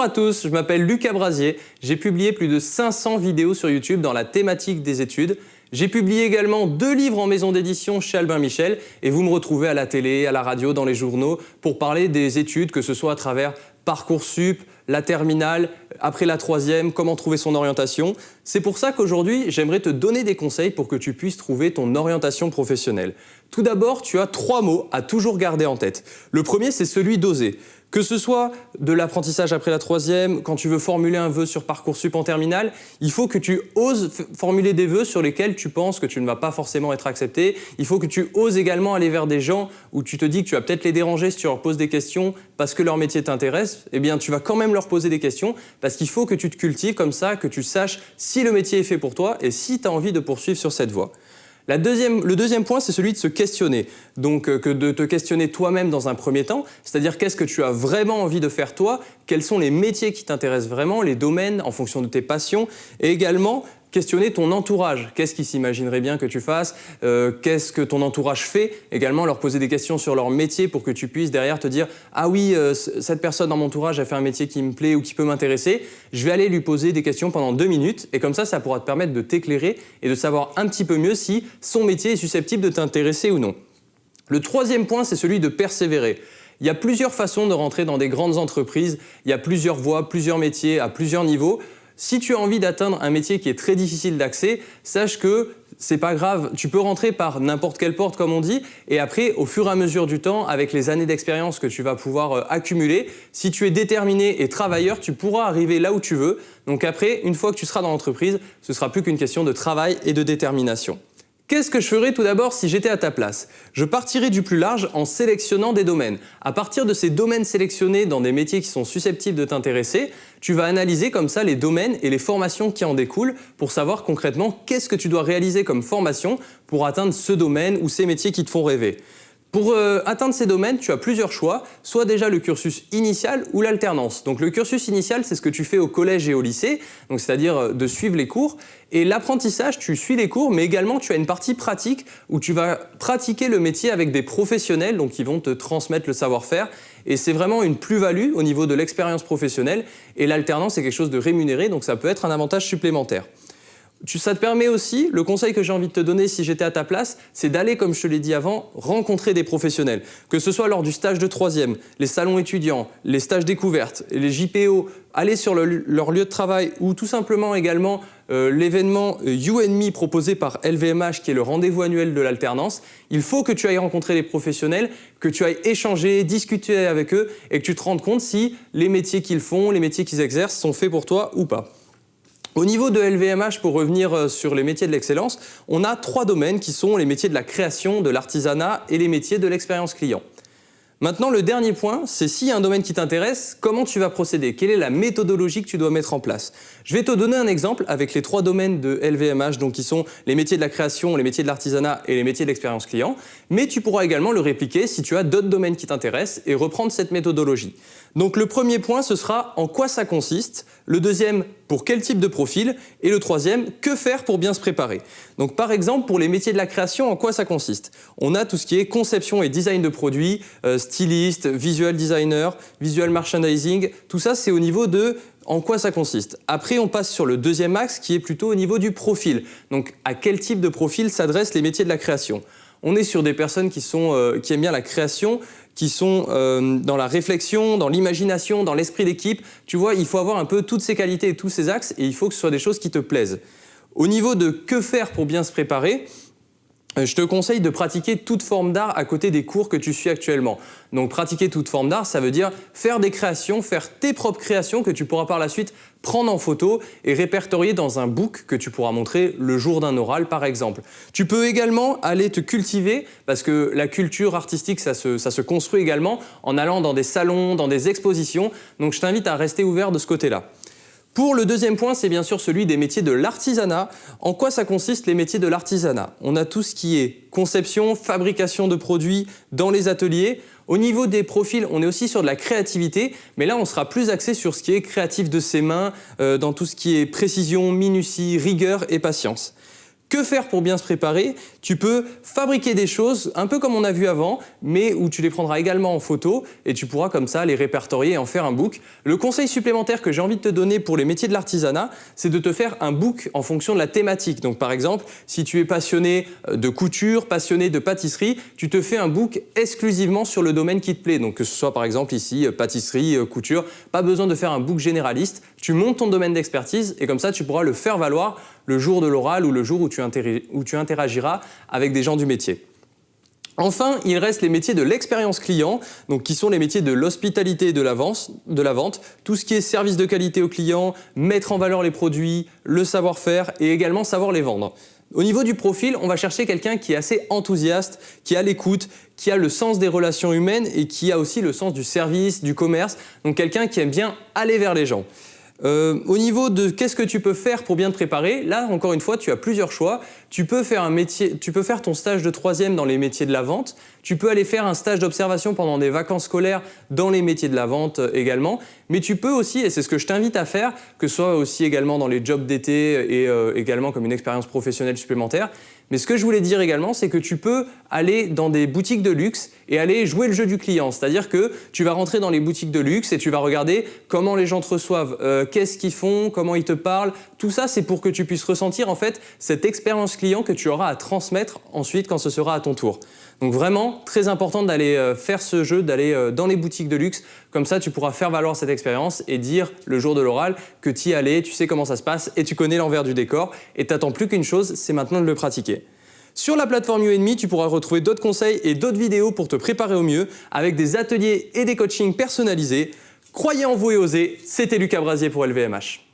Bonjour à tous, je m'appelle Lucas Brasier. J'ai publié plus de 500 vidéos sur YouTube dans la thématique des études. J'ai publié également deux livres en maison d'édition chez Albin Michel et vous me retrouvez à la télé, à la radio, dans les journaux pour parler des études, que ce soit à travers Parcoursup, la terminale, après la troisième, comment trouver son orientation. C'est pour ça qu'aujourd'hui, j'aimerais te donner des conseils pour que tu puisses trouver ton orientation professionnelle. Tout d'abord, tu as trois mots à toujours garder en tête. Le premier, c'est celui d'oser. Que ce soit de l'apprentissage après la troisième, quand tu veux formuler un vœu sur Parcoursup en terminale, il faut que tu oses formuler des vœux sur lesquels tu penses que tu ne vas pas forcément être accepté. Il faut que tu oses également aller vers des gens où tu te dis que tu vas peut-être les déranger si tu leur poses des questions parce que leur métier t'intéresse. Eh bien, tu vas quand même leur poser des questions parce qu'il faut que tu te cultives comme ça, que tu saches si le métier est fait pour toi et si tu as envie de poursuivre sur cette voie le deuxième point, c'est celui de se questionner. Donc, euh, de te questionner toi-même dans un premier temps, c'est-à-dire qu'est-ce que tu as vraiment envie de faire toi, quels sont les métiers qui t'intéressent vraiment, les domaines en fonction de tes passions, et également questionner ton entourage. Qu'est-ce qu'ils s'imagineraient bien que tu fasses? Euh, Qu'est-ce que ton entourage fait? Également, leur poser des questions sur leur métier pour que tu puisses derrière te dire « Ah oui, euh, cette personne dans mon entourage a fait un métier qui me plaît ou qui peut m'intéresser. Je vais aller lui poser des questions pendant deux minutes. » Et comme ça, ça pourra te permettre de t'éclairer et de savoir un petit peu mieux si son métier est susceptible de t'intéresser ou non. Le troisième point, c'est celui de persévérer. Il y a plusieurs façons de rentrer dans des grandes entreprises. Il y a plusieurs voies, plusieurs métiers à plusieurs niveaux. Si tu as envie d'atteindre un métier qui est très difficile d'accès, sache que c'est pas grave, tu peux rentrer par n'importe quelle porte comme on dit et après au fur et à mesure du temps avec les années d'expérience que tu vas pouvoir euh, accumuler, si tu es déterminé et travailleur, tu pourras arriver là où tu veux. Donc après, une fois que tu seras dans l'entreprise, ce sera plus qu'une question de travail et de détermination. Qu'est-ce que je ferais tout d'abord si j'étais à ta place? Je partirais du plus large en sélectionnant des domaines. À partir de ces domaines sélectionnés dans des métiers qui sont susceptibles de t'intéresser, tu vas analyser comme ça les domaines et les formations qui en découlent pour savoir concrètement qu'est-ce que tu dois réaliser comme formation pour atteindre ce domaine ou ces métiers qui te font rêver. Pour euh, atteindre ces domaines, tu as plusieurs choix, soit déjà le cursus initial ou l'alternance. Donc le cursus initial, c'est ce que tu fais au collège et au lycée, c'est-à-dire euh, de suivre les cours. Et l'apprentissage, tu suis les cours, mais également tu as une partie pratique où tu vas pratiquer le métier avec des professionnels, donc qui vont te transmettre le savoir-faire. Et c'est vraiment une plus-value au niveau de l'expérience professionnelle. Et l'alternance, c'est quelque chose de rémunéré, donc ça peut être un avantage supplémentaire ça te permet aussi, le conseil que j'ai envie de te donner si j'étais à ta place, c'est d'aller, comme je te l'ai dit avant, rencontrer des professionnels. Que ce soit lors du stage de troisième, les salons étudiants, les stages découvertes, les JPO, aller sur leur lieu de travail ou tout simplement également euh, l'événement You and Me proposé par LVMH qui est le rendez-vous annuel de l'alternance. Il faut que tu ailles rencontrer des professionnels, que tu ailles échanger, discuter avec eux et que tu te rendes compte si les métiers qu'ils font, les métiers qu'ils exercent sont faits pour toi ou pas. Au niveau de LVMH, pour revenir euh, sur les métiers de l'excellence, on a trois domaines qui sont les métiers de la création, de l'artisanat et les métiers de l'expérience client. Maintenant, le dernier point, c'est s'il y a un domaine qui t'intéresse, comment tu vas procéder? Quelle est la méthodologie que tu dois mettre en place? Je vais te donner un exemple avec les trois domaines de LVMH, donc qui sont les métiers de la création, les métiers de l'artisanat et les métiers de l'expérience client. Mais tu pourras également le répliquer si tu as d'autres domaines qui t'intéressent et reprendre cette méthodologie. Donc le premier point, ce sera en quoi ça consiste. Le deuxième, pour quel type de profil. Et le troisième, que faire pour bien se préparer. Donc par exemple, pour les métiers de la création, en quoi ça consiste? On a tout ce qui est conception et design de produits, euh, styliste, visual designer, visual merchandising. Tout ça, c'est au niveau de en quoi ça consiste Après, on passe sur le deuxième axe qui est plutôt au niveau du profil. Donc, à quel type de profil s'adressent les métiers de la création? On est sur des personnes qui, sont, euh, qui aiment bien la création, qui sont euh, dans la réflexion, dans l'imagination, dans l'esprit d'équipe. Tu vois, il faut avoir un peu toutes ces qualités et tous ces axes et il faut que ce soit des choses qui te plaisent. Au niveau de que faire pour bien se préparer, je te conseille de pratiquer toute forme d'art à côté des cours que tu suis actuellement. Donc pratiquer toute forme d'art, ça veut dire faire des créations, faire tes propres créations que tu pourras par la suite prendre en photo et répertorier dans un book que tu pourras montrer le jour d'un oral par exemple. Tu peux également aller te cultiver parce que la culture artistique ça se, se construit également en allant dans des salons, dans des expositions. Donc je t'invite à rester ouvert de ce côté-là. Pour le deuxième point, c'est bien sûr celui des métiers de l'artisanat. En quoi ça consiste les métiers de l'artisanat? On a tout ce qui est conception, fabrication de produits dans les ateliers. Au niveau des profils, on est aussi sur de la créativité, mais là on sera plus axé sur ce qui est créatif de ses mains, euh, dans tout ce qui est précision, minutie, rigueur et patience. Que faire pour bien se préparer Tu peux fabriquer des choses un peu comme on a vu avant, mais où tu les prendras également en photo et tu pourras comme ça les répertorier et en faire un book. Le conseil supplémentaire que j'ai envie de te donner pour les métiers de l'artisanat, c'est de te faire un book en fonction de la thématique. Donc par exemple, si tu es passionné euh, de couture, passionné de pâtisserie, tu te fais un book exclusivement sur le domaine qui te plaît. Donc que ce soit par exemple ici euh, pâtisserie, euh, couture, pas besoin de faire un book généraliste. Tu montes ton domaine d'expertise et comme ça tu pourras le faire valoir le jour de l'oral ou le jour où tu, interagiras avec des gens du métier. Enfin, il reste les métiers de l'expérience client, donc qui sont les métiers de l'hospitalité et de de la vente, tout ce qui est service de qualité au client, mettre en valeur les produits, le savoir-faire et également savoir les vendre. Au niveau du profil, on va chercher quelqu'un qui est assez enthousiaste, qui a l'écoute, qui a le sens des relations humaines et qui a aussi le sens du service, du commerce, donc quelqu'un qui aime bien aller vers les gens. Euh, au niveau de qu'est-ce que tu peux faire pour bien te préparer, là encore une fois tu as plusieurs choix. Tu peux faire un métier, tu peux faire ton stage de troisième dans les métiers de la vente. Tu peux aller faire un stage d'observation pendant des vacances scolaires dans les métiers de la vente euh, également. Mais tu peux aussi, et c'est ce que je t'invite à faire, que ce soit aussi également dans les jobs d'été et euh, également comme une expérience professionnelle supplémentaire, mais ce que je voulais dire également, c'est que tu peux aller dans des boutiques de luxe et aller jouer le jeu du client. C'est-à-dire que tu vas rentrer dans les boutiques de luxe et tu vas regarder comment les gens te reçoivent, euh, qu'est-ce qu'ils font, comment ils te parlent. Tout ça, c'est pour que tu puisses ressentir en fait cette expérience client que tu auras à transmettre ensuite quand ce sera à ton tour. Donc vraiment, très important d'aller euh, faire ce jeu, d'aller euh, dans les boutiques de luxe. Comme ça, tu pourras faire valoir cette expérience et dire le jour de l'oral que tu y allais, tu sais comment ça se passe et tu connais l'envers du décor. Et t'attends plus qu'une chose, c'est maintenant de le pratiquer. Sur la plateforme UNME, tu pourras retrouver d'autres conseils et d'autres vidéos pour te préparer au mieux avec des ateliers et des coachings personnalisés. Croyez en vous et osez, c'était Lucas Brasier pour LVMH.